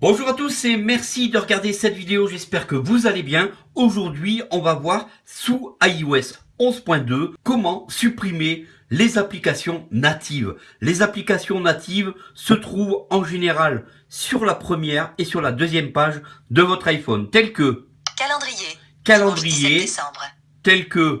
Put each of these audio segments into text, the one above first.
Bonjour à tous et merci de regarder cette vidéo, j'espère que vous allez bien. Aujourd'hui, on va voir sous iOS 11.2 comment supprimer les applications natives. Les applications natives se trouvent en général sur la première et sur la deuxième page de votre iPhone, telles que Calendrier. calendrier, 17 décembre. telles que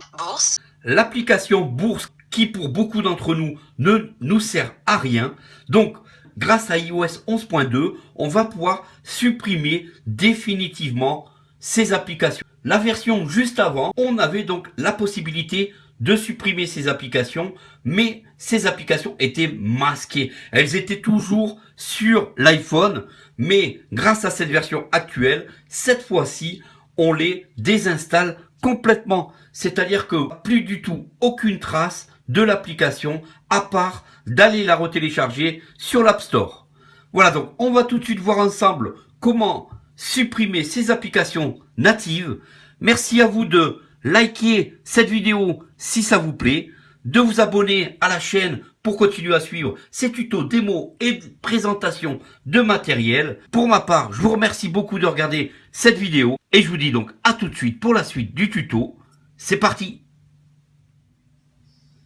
l'application Bourse qui pour beaucoup d'entre nous ne nous sert à rien. Donc, grâce à iOS 11.2, on va pouvoir supprimer définitivement ces applications. La version juste avant, on avait donc la possibilité de supprimer ces applications, mais ces applications étaient masquées. Elles étaient toujours sur l'iPhone, mais grâce à cette version actuelle, cette fois-ci, on les désinstalle complètement. C'est-à-dire que plus du tout aucune trace de l'application à part d'aller la retélécharger sur l'App Store. Voilà donc on va tout de suite voir ensemble comment supprimer ces applications natives. Merci à vous de liker cette vidéo si ça vous plaît, de vous abonner à la chaîne pour continuer à suivre ces tutos, démos et présentations de matériel. Pour ma part, je vous remercie beaucoup de regarder cette vidéo et je vous dis donc à tout de suite pour la suite du tuto. C'est parti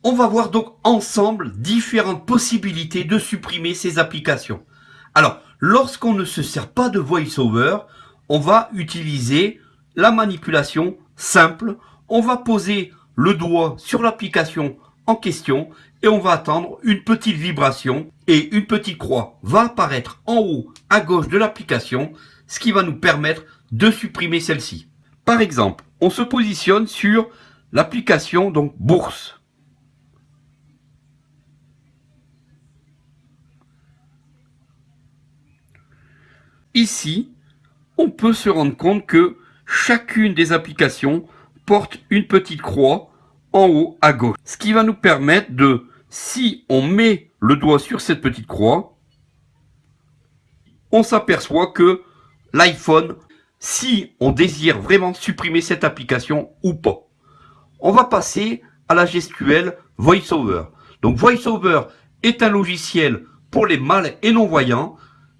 On va voir donc ensemble différentes possibilités de supprimer ces applications. Alors, lorsqu'on ne se sert pas de VoiceOver, on va utiliser la manipulation simple. On va poser le doigt sur l'application en question et on va attendre une petite vibration et une petite croix va apparaître en haut à gauche de l'application, ce qui va nous permettre de supprimer celle-ci. Par exemple, on se positionne sur l'application donc bourse. Ici, on peut se rendre compte que chacune des applications porte une petite croix en haut à gauche. Ce qui va nous permettre de, si on met le doigt sur cette petite croix, on s'aperçoit que l'iPhone, si on désire vraiment supprimer cette application ou pas. On va passer à la gestuelle VoiceOver. Donc VoiceOver est un logiciel pour les mâles et non-voyants.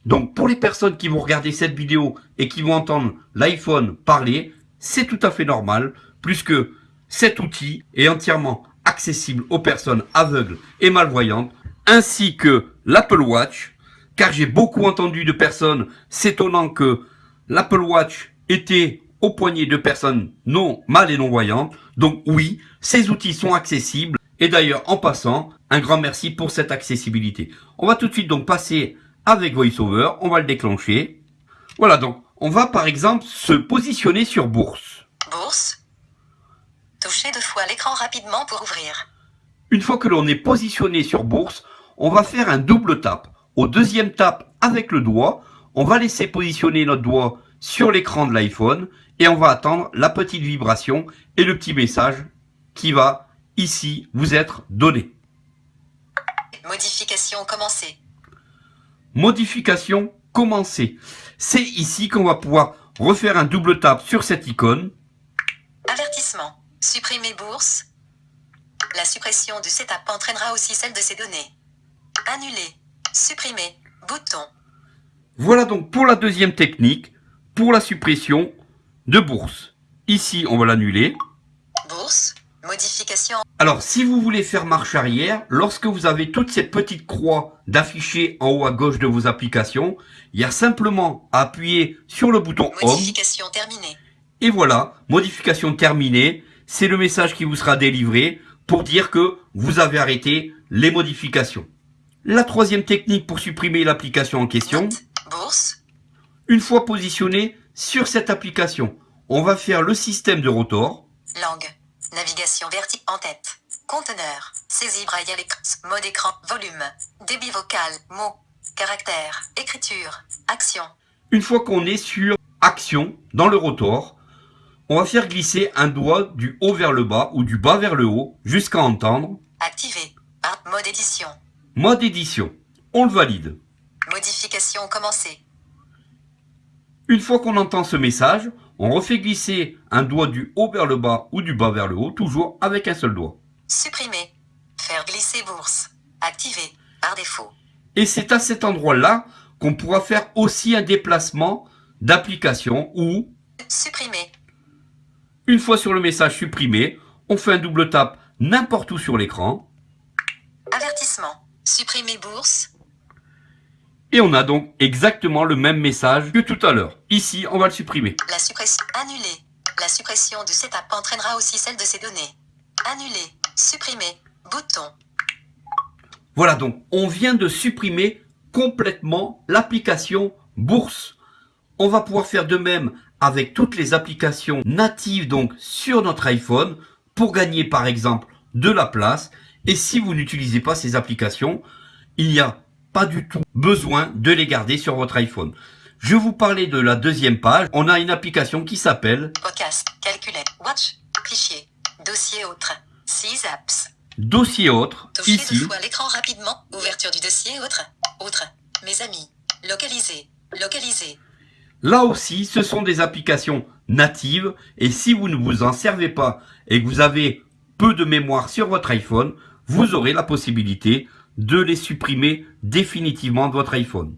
Donc pour les personnes qui vont regarder cette vidéo et qui vont entendre l'iPhone parler, c'est tout à fait normal, puisque cet outil est entièrement accessible aux personnes aveugles et malvoyantes, ainsi que l'Apple Watch, car j'ai beaucoup entendu de personnes s'étonnant que l'Apple Watch était au poignet de personnes non mal et non voyantes. Donc oui, ces outils sont accessibles. Et d'ailleurs, en passant, un grand merci pour cette accessibilité. On va tout de suite donc passer avec VoiceOver. On va le déclencher. Voilà donc, on va par exemple se positionner sur bourse. Bourse. Touchez deux fois l'écran rapidement pour ouvrir. Une fois que l'on est positionné sur bourse, on va faire un double tap. Au deuxième tap avec le doigt, on va laisser positionner notre doigt sur l'écran de l'iPhone et on va attendre la petite vibration et le petit message qui va ici vous être donné. Modification commencée. Modification commencée. C'est ici qu'on va pouvoir refaire un double tap sur cette icône. Avertissement. Supprimer bourse. La suppression du setup entraînera aussi celle de ces données. Annuler. Supprimer. Bouton. Voilà donc pour la deuxième technique, pour la suppression de bourse. Ici, on va l'annuler. Bourse. Modification. Alors, si vous voulez faire marche arrière, lorsque vous avez toute cette petite croix d'afficher en haut à gauche de vos applications, il y a simplement à appuyer sur le bouton Home. Modification terminée. Et voilà, modification terminée. C'est le message qui vous sera délivré pour dire que vous avez arrêté les modifications. La troisième technique pour supprimer l'application en question, Note. Bourse. une fois positionné sur cette application, on va faire le système de rotor. Langue. Navigation verticale en tête. Conteneur. Saisie braille l'écran. Mode écran. Volume. Débit vocal. Mots. Caractère. Écriture. Action. Une fois qu'on est sur action dans le rotor, on va faire glisser un doigt du haut vers le bas ou du bas vers le haut jusqu'à entendre Activé. Mode édition. mode édition. On le valide. Modification commencée. Une fois qu'on entend ce message, On refait glisser un doigt du haut vers le bas ou du bas vers le haut, toujours avec un seul doigt. Supprimer. Faire glisser bourse. Activer. Par défaut. Et c'est à cet endroit-là qu'on pourra faire aussi un déplacement d'application ou, Supprimer. une fois sur le message supprimé, on fait un double tap n'importe où sur l'écran Avertissement. Supprimer bourse. Et on a donc exactement le même message que tout à l'heure. Ici, on va le supprimer. La suppression. Annuler. La suppression du setup entraînera aussi celle de ces données. Annuler. Supprimer. Bouton. Voilà donc, on vient de supprimer complètement l'application Bourse. On va pouvoir faire de même avec toutes les applications natives donc sur notre iPhone pour gagner par exemple de la place. Et si vous n'utilisez pas ces applications, il n'y a pas du tout besoin de les garder sur votre iPhone. Je vous parlais de la deuxième page. On a une application qui s'appelle Podcast. Calculer. Watch. Fichier. Dossier autre. 6 apps. Dossier autre. Toucher Ici, deux fois l'écran rapidement. Ouverture du dossier autre. Autre. Mes amis. Localiser. Localiser. Là aussi, ce sont des applications natives et si vous ne vous en servez pas et que vous avez peu de mémoire sur votre iPhone, vous aurez la possibilité de les supprimer définitivement de votre iPhone.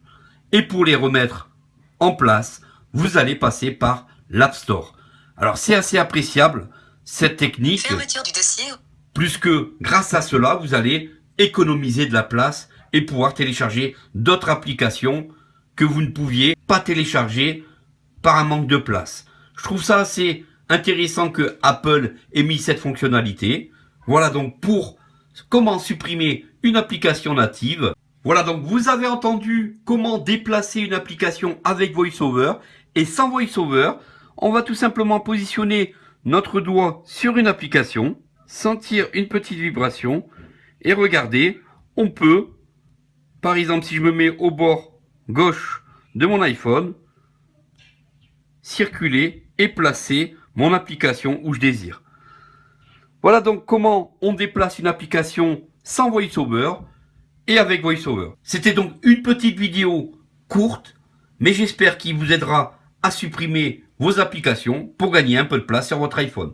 Et pour les remettre en place, vous allez passer par l'App Store. Alors c'est assez appréciable cette technique, Fermeture du dossier. plus que grâce à cela, vous allez économiser de la place et pouvoir télécharger d'autres applications que vous ne pouviez pas télécharger par un manque de place. Je trouve ça assez intéressant que Apple ait mis cette fonctionnalité. Voilà donc pour comment supprimer une application native. Voilà donc vous avez entendu comment déplacer une application avec VoiceOver et sans VoiceOver, on va tout simplement positionner notre doigt sur une application, sentir une petite vibration et regarder, on peut, par exemple si je me mets au bord gauche de mon iPhone, circuler et placer mon application où je désire. Voilà donc comment on déplace une application sans VoiceOver et avec VoiceOver. C'était donc une petite vidéo courte, mais j'espère qu'il vous aidera à supprimer vos applications pour gagner un peu de place sur votre iPhone.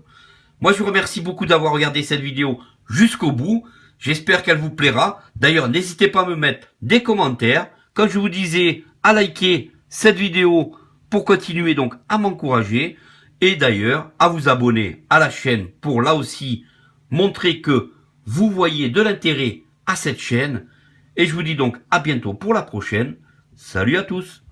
Moi, je vous remercie beaucoup d'avoir regardé cette vidéo jusqu'au bout. J'espère qu'elle vous plaira. D'ailleurs, n'hésitez pas à me mettre des commentaires. Comme je vous disais, à liker cette vidéo pour continuer donc à m'encourager. Et d'ailleurs, à vous abonner à la chaîne pour là aussi montrer que vous voyez de l'intérêt à cette chaîne. Et je vous dis donc à bientôt pour la prochaine. Salut à tous